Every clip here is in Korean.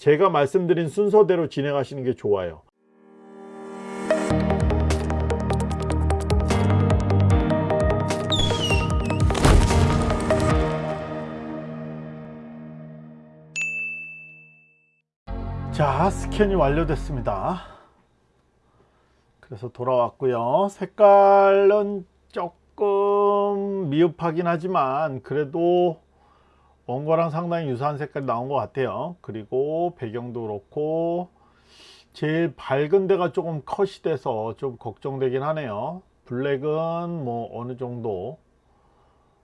제가 말씀드린 순서대로 진행하시는 게 좋아요. 자 스캔이 완료됐습니다 그래서 돌아왔고요 색깔은 조금 미흡하긴 하지만 그래도 원고랑 상당히 유사한 색깔이 나온 것 같아요. 그리고 배경도 그렇고 제일 밝은 데가 조금 컷이 돼서 좀 걱정되긴 하네요. black은 뭐 어느 정도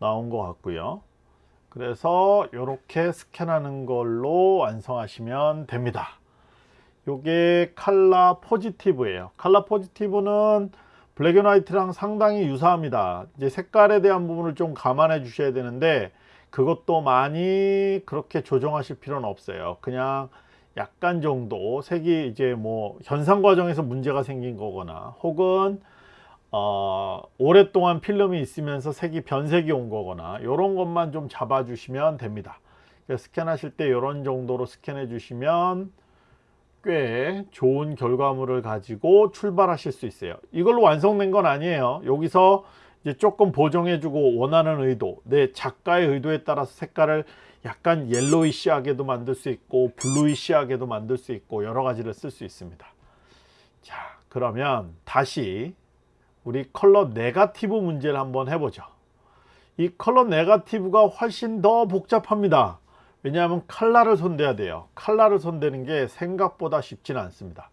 나온 것 같고요. 그래서 이렇게 스캔하는 걸로 완성하시면 됩니다. 요게 칼라 포지티브예요. 칼라 포지티브는 black and white랑 상당히 유사합니다. 이제 색깔에 대한 부분을 좀 감안해 주셔야 되는데 그것도 많이 그렇게 조정하실 필요는 없어요. 그냥 약간 정도 색이 이제 뭐 현상 과정에서 문제가 생긴 거거나 혹은 어, 오랫동안 필름이 있으면서 색이 변색이 온 거거나 이런 것만 좀 잡아 주시면 됩니다. 스캔하실 때 이런 정도로 스캔해 주시면 꽤 좋은 결과물을 가지고 출발하실 수 있어요. 이걸로 완성된 건 아니에요. 여기서 조금 보정해 주고 원하는 의도 내 작가의 의도에 따라서 색깔을 약간 yellowish하게도 만들 수 있고 bluish하게도 만들 수 있고 여러 가지를 쓸 수 있습니다. 자 그러면 다시 우리 컬러 네가티브 문제를 한번 해보죠. 이 컬러 네가티브가 훨씬 더 복잡합니다. 왜냐하면 칼라를 손대야 돼요. 칼라를 손대는 게 생각보다 쉽지는 않습니다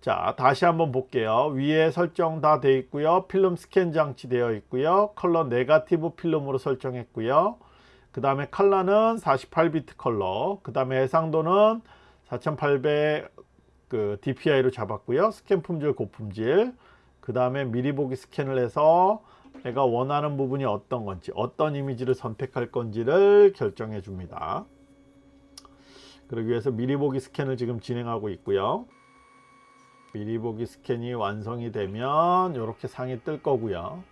자 다시 한번 볼게요. 위에 설정 다 되어 있고요. 필름 스캔 장치 되어 있고요. 컬러 네가티브 필름으로 설정했고요. 그 다음에 칼라는 48비트 컬러. 그 다음에 해상도는 4800 그 DPI로 잡았고요. 스캔 품질 고품질. 그 다음에 미리 보기 스캔을 해서 내가 원하는 부분이 어떤 건지 어떤 이미지를 선택할 건지를 결정해 줍니다. 그러기 위해서 미리 보기 스캔을 지금 진행하고 있고요 미리 보기 스캔이 완성이 되면 이렇게 상이 뜰 거고요.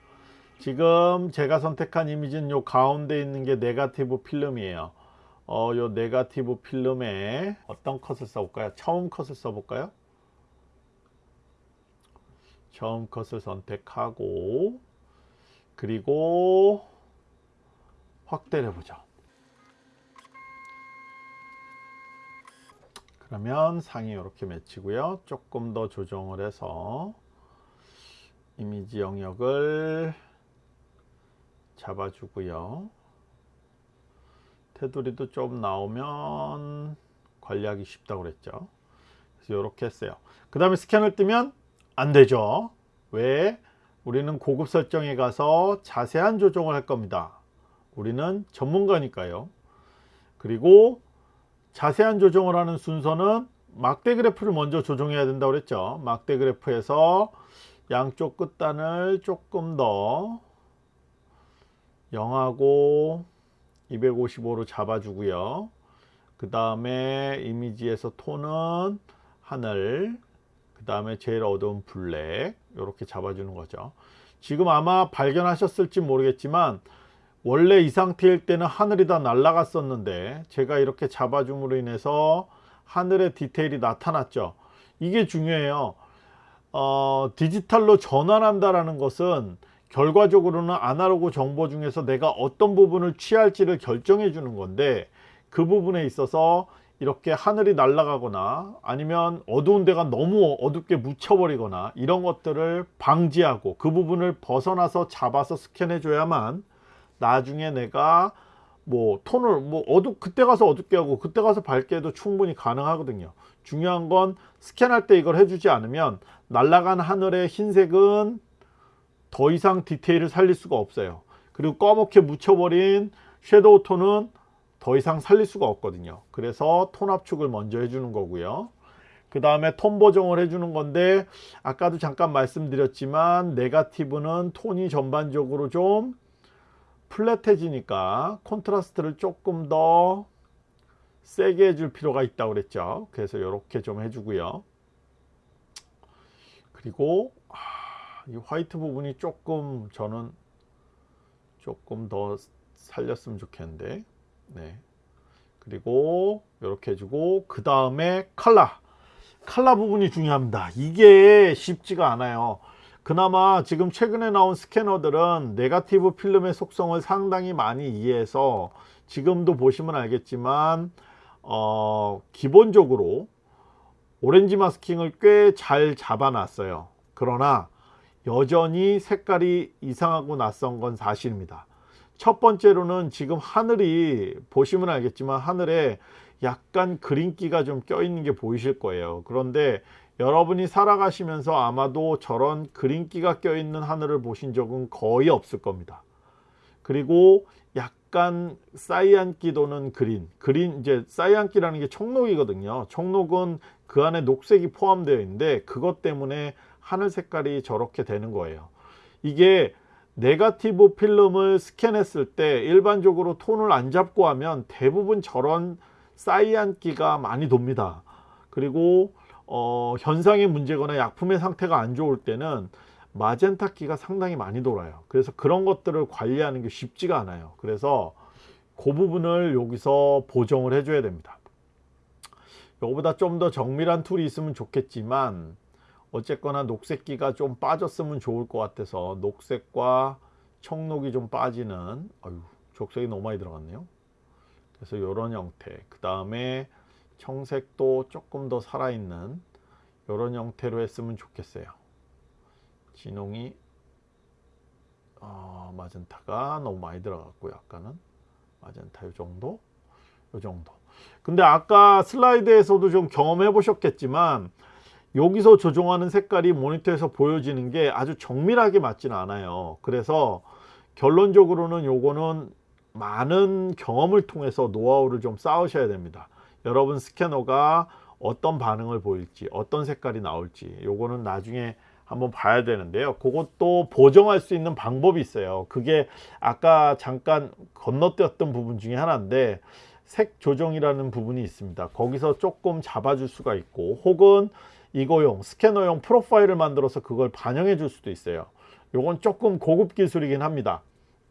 지금 제가 선택한 이미지는 요 가운데 있는 게 네가티브 필름이에요. 어, 요 네가티브 필름에 어떤 컷을 써볼까요? 처음 컷을 써볼까요? 처음 컷을 선택하고 그리고 확대를 해보죠 그러면 상이 이렇게 맺히고요. 조금 더 조정을 해서 이미지 영역을 잡아주고요. 테두리도 좀 나오면 관리하기 쉽다고 그랬죠. 그래서 이렇게 했어요. 그 다음에 스캔을 뜨면 안 되죠. 왜? 우리는 고급 설정에 가서 자세한 조정을 할 겁니다. 우리는 전문가니까요. 그리고 자세한 조정을 하는 순서는 막대 그래프를 먼저 조정해야 된다고 그랬죠. 막대 그래프에서 양쪽 끝단을 조금 더 0하고 255로 잡아주고요. 그 다음에 이미지에서 톤은 하늘 그 다음에 제일 어두운 블랙 이렇게 잡아주는 거죠. 지금 아마 발견하셨을지 모르겠지만 원래 이 상태일 때는 하늘이 다 날아갔었는데 제가 이렇게 잡아줌으로 인해서 하늘의 디테일이 나타났죠. 이게 중요해요. 어, 디지털로 전환한다라는 것은 결과적으로는 아날로그 정보 중에서 내가 어떤 부분을 취할지를 결정해 주는 건데 그 부분에 있어서 이렇게 하늘이 날아가거나 아니면 어두운 데가 너무 어둡게 묻혀버리거나 이런 것들을 방지하고 그 부분을 벗어나서 잡아서 스캔해 줘야만 나중에 내가 뭐 톤을 뭐 어두 그때 가서 어둡게 하고 그때 가서 밝게 해도 충분히 가능하거든요. 중요한 건 스캔할 때 이걸 해주지 않으면 날아간 하늘의 흰색은 더 이상 디테일을 살릴 수가 없어요. 그리고 꺼멓게 묻혀버린 섀도우 톤은 더 이상 살릴 수가 없거든요. 그래서 톤 압축을 먼저 해주는 거고요. 그 다음에 톤 보정을 해주는 건데 아까도 잠깐 말씀드렸지만 네가티브는 톤이 전반적으로 좀 플랫해지니까 콘트라스트를 조금 더 세게 해줄 필요가 있다고 그랬죠. 그래서 이렇게 좀 해주고요. 그리고 이 화이트 부분이 조금 저는 조금 더 살렸으면 좋겠는데. 네. 그리고 이렇게 해주고 그 다음에 칼라. 칼라 부분이 중요합니다. 이게 쉽지가 않아요 그나마 지금 최근에 나온 스캐너들은 네가티브 필름의 속성을 상당히 많이 이해해서 지금도 보시면 알겠지만 어, 기본적으로 오렌지 마스킹을 꽤 잘 잡아 놨어요. 그러나 여전히 색깔이 이상하고 낯선 건 사실입니다. 첫 번째로는 지금 하늘이 보시면 알겠지만 하늘에 약간 그린기가 좀 껴 있는 게 보이실 거예요. 그런데 여러분이 살아가시면서 아마도 저런 그린기가 껴있는 하늘을 보신 적은 거의 없을 겁니다. 그리고 약간 사이안기 도는 그린 그린 이제 사이안기라는 게 청록이거든요. 청록은 그 안에 녹색이 포함되어 있는데 그것 때문에 하늘 색깔이 저렇게 되는 거예요. 이게 네가티브 필름을 스캔했을 때 일반적으로 톤을 안 잡고 하면 대부분 저런 사이안기가 많이 돕니다. 그리고 어, 현상의 문제거나 약품의 상태가 안 좋을 때는 마젠타기가 상당히 많이 돌아요. 그래서 그런 것들을 관리하는 게 쉽지가 않아요. 그래서 그 부분을 여기서 보정을 해줘야 됩니다. 이거보다 좀 더 정밀한 툴이 있으면 좋겠지만 어쨌거나 녹색기가 좀 빠졌으면 좋을 것 같아서 녹색과 청록이 좀 빠지는 아유 적색이 너무 많이 들어갔네요. 그래서 이런 형태. 그 다음에 청색도 조금 더 살아있는 이런 형태로 했으면 좋겠어요. 진홍이 어, 마젠타가 너무 많이 들어갔고요 아까는. 마젠타 이 정도? 이 정도. 근데 아까 슬라이드에서도 좀 경험해 보셨겠지만 여기서 조정하는 색깔이 모니터에서 보여지는 게 아주 정밀하게 맞지는 않아요. 그래서 결론적으로는 요거는 많은 경험을 통해서 노하우를 좀 쌓으셔야 됩니다 여러분 스캐너가 어떤 반응을 보일지 어떤 색깔이 나올지 요거는 나중에 한번 봐야 되는데요. 그것도 보정할 수 있는 방법이 있어요. 그게 아까 잠깐 건너뛰었던 부분 중에 하나인데 색 조정이라는 부분이 있습니다. 거기서 조금 잡아줄 수가 있고 혹은 이거용 스캐너용 프로파일을 만들어서 그걸 반영해 줄 수도 있어요. 요건 조금 고급 기술이긴 합니다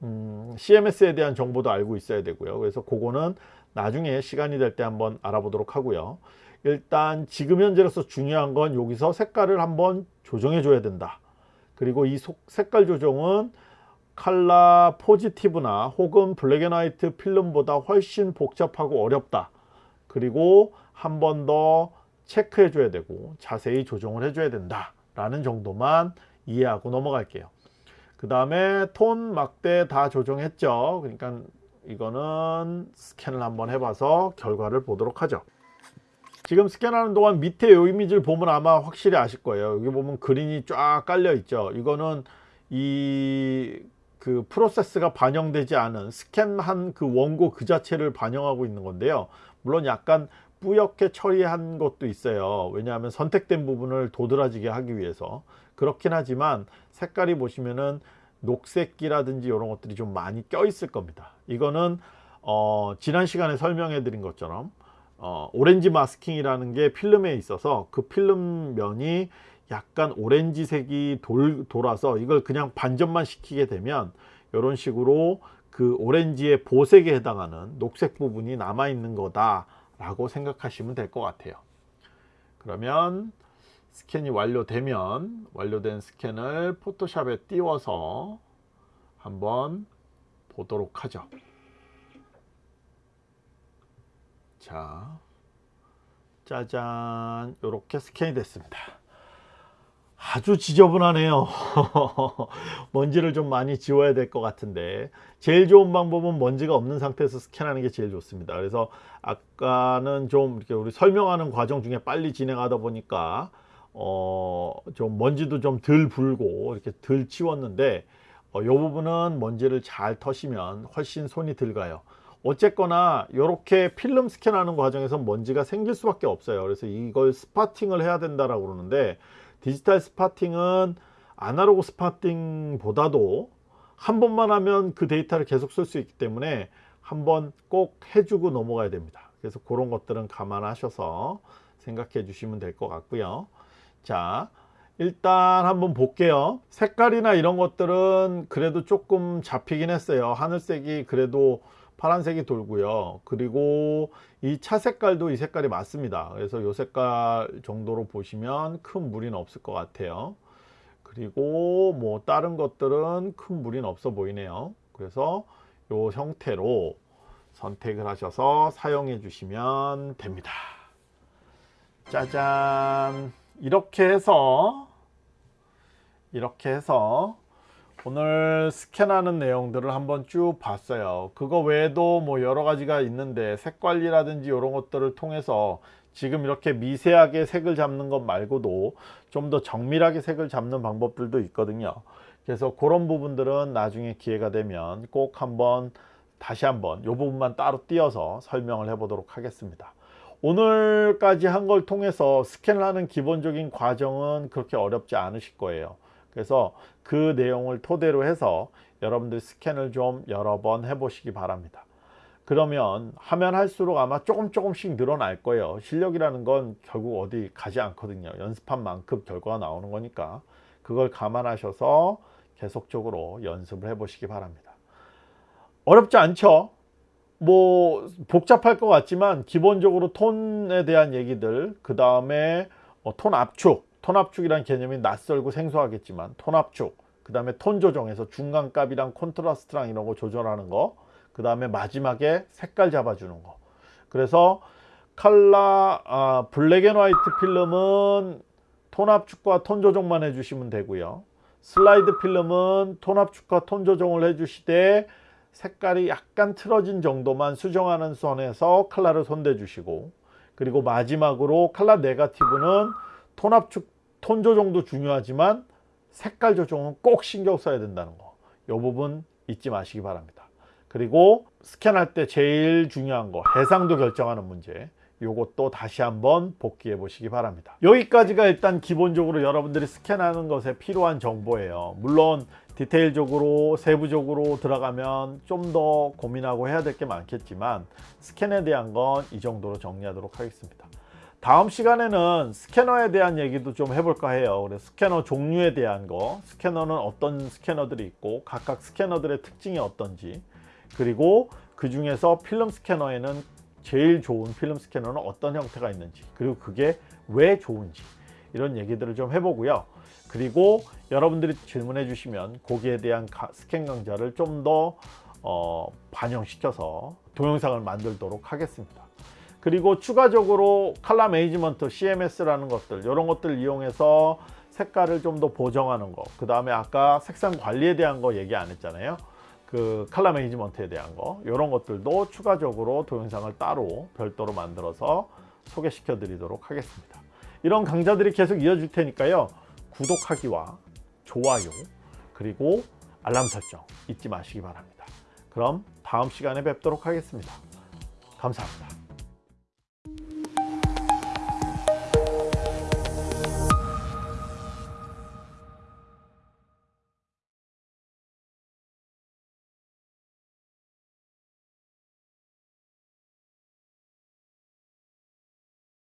음, CMS에 대한 정보도 알고 있어야 되고요. 그래서 그거는 나중에 시간이 될 때 한번 알아보도록 하고요. 일단 지금 현재로서 중요한 건 여기서 색깔을 한번 조정해 줘야 된다. 그리고 이 색깔 조정은 칼라 포지티브나 혹은 블랙앤화이트 필름보다 훨씬 복잡하고 어렵다. 그리고 한 번 더 체크해 줘야 되고 자세히 조정을 해 줘야 된다 라는 정도만 이해하고 넘어갈게요 그 다음에 톤 막대 다 조정했죠. 그러니까 이거는 스캔을 한번 해봐서 결과를 보도록 하죠. 지금 스캔하는 동안 밑에 이 이미지를 보면 아마 확실히 아실 거예요. 여기 보면 그린이 쫙 깔려 있죠. 이거는 이 그 프로세스가 반영되지 않은 스캔한 그 원고 그 자체를 반영하고 있는 건데요. 물론 약간 뿌옇게 처리한 것도 있어요. 왜냐하면 선택된 부분을 도드라지게 하기 위해서 그렇긴 하지만 색깔이 보시면은 녹색기라든지 이런 것들이 좀 많이 껴 있을 겁니다. 이거는 어, 지난 시간에 설명해 드린 것처럼 어, 오렌지 마스킹이라는 게 필름에 있어서 그 필름 면이 약간 오렌지색이 돌, 돌아서 이걸 그냥 반전만 시키게 되면 이런 식으로 그 오렌지의 보색에 해당하는 녹색 부분이 남아 있는 거다 라고 생각하시면 될 것 같아요. 그러면 스캔이 완료되면 완료된 스캔을 포토샵에 띄워서 한번 보도록 하죠. 자 짜잔. 이렇게 스캔이 됐습니다. 아주 지저분하네요. 먼지를 좀 많이 지워야 될 것 같은데 제일 좋은 방법은 먼지가 없는 상태에서 스캔하는 게 제일 좋습니다. 그래서 아까는 좀 이렇게 우리 설명하는 과정 중에 빨리 진행하다 보니까 어 좀 먼지도 좀 덜 불고 이렇게 덜 치웠는데 어, 이 부분은 먼지를 잘 터시면 훨씬 손이 들 가요. 어쨌거나 이렇게 필름 스캔하는 과정에서 먼지가 생길 수밖에 없어요. 그래서 이걸 spotting을 해야 된다라고 그러는데 디지털 spotting은 아날로그 spotting 보다도 한 번만 하면 그 데이터를 계속 쓸 수 있기 때문에 한 번 꼭 해주고 넘어가야 됩니다. 그래서 그런 것들은 감안하셔서 생각해 주시면 될 것 같고요 자 일단 한번 볼게요. 색깔이나 이런 것들은 그래도 조금 잡히긴 했어요. 하늘색이 그래도 파란색이 돌고요. 그리고 이 차 색깔도 이 색깔이 맞습니다. 그래서 이 색깔 정도로 보시면 큰 무리는 없을 것 같아요. 그리고 뭐 다른 것들은 큰 무리는 없어 보이네요. 그래서 이 형태로 선택을 하셔서 사용해 주시면 됩니다. 짜잔 이렇게 해서 이렇게 해서 오늘 스캔하는 내용들을 한번 쭉 봤어요. 그거 외에도 뭐 여러 가지가 있는데 색 관리라든지 이런 것들을 통해서 지금 이렇게 미세하게 색을 잡는 것 말고도 좀 더 정밀하게 색을 잡는 방법들도 있거든요. 그래서 그런 부분들은 나중에 기회가 되면 꼭 한번 다시 한번 이 부분만 따로 띄어서 설명을 해 보도록 하겠습니다 오늘까지 한 걸 통해서 스캔을 하는 기본적인 과정은 그렇게 어렵지 않으실 거예요 그래서 그 내용을 토대로 해서 여러분들 스캔을 좀 여러 번 해보시기 바랍니다. 그러면 하면 할수록 아마 조금 조금씩 늘어날 거예요. 실력이라는 건 결국 어디 가지 않거든요. 연습한 만큼 결과가 나오는 거니까 그걸 감안하셔서 계속적으로 연습을 해 보시기 바랍니다. 어렵지 않죠? 뭐 복잡할 것 같지만 기본적으로 톤에 대한 얘기들 그 다음에 뭐 톤 압축. 톤 압축이란 개념이 낯설고 생소하겠지만 톤 압축. 그 다음에 톤 조정에서 중간값이랑 콘트라스트랑 이런 거 조절하는 거 그 다음에 마지막에 색깔 잡아주는 거. 그래서 칼라 아, black and white 필름은 톤 압축과 톤 조정만 해주시면 되고요. 슬라이드 필름은 톤 압축과 톤 조정을 해주시되 색깔이 약간 틀어진 정도만 수정하는 선에서 칼라를 손대 주시고 그리고 마지막으로 칼라 네가티브는 톤 압축 톤 조정도 중요하지만 색깔 조정은 꼭 신경 써야 된다는 거. 이 부분 잊지 마시기 바랍니다. 그리고 스캔할 때 제일 중요한 거 해상도 결정하는 문제 요것도 다시 한번 복귀해 보시기 바랍니다 여기까지가 일단 기본적으로 여러분들이 스캔하는 것에 필요한 정보예요 물론 디테일적으로 세부적으로 들어가면 좀 더 고민하고 해야 될 게 많겠지만 스캔에 대한 건 이 정도로 정리하도록 하겠습니다. 다음 시간에는 스캐너에 대한 얘기도 좀 해볼까 해요. 그래서 스캐너 종류에 대한 거 스캐너는 어떤 스캐너들이 있고 각각 스캐너들의 특징이 어떤지 그리고 그 중에서 필름 스캐너에는 제일 좋은 필름 스캐너는 어떤 형태가 있는지 그리고 그게 왜 좋은지 이런 얘기들을 좀 해보고요. 그리고 여러분들이 질문해 주시면 거기에 대한 스캔 강좌를 좀더 어, 반영시켜서 동영상을 만들도록 하겠습니다. 그리고 추가적으로 칼라 매니지먼트 CMS라는 것들 이런 것들 이용해서 색깔을 좀 더 보정하는 거그 다음에 아까 색상 관리에 대한 거 얘기 안 했잖아요. 그 칼라 매니지먼트에 대한 거. 이런 것들도 추가적으로 동영상을 따로 별도로 만들어서 소개시켜 드리도록 하겠습니다 이런 강좌들이 계속 이어질 테니까요. 구독하기와 좋아요 그리고 알람 설정 잊지 마시기 바랍니다. 그럼 다음 시간에 뵙도록 하겠습니다. 감사합니다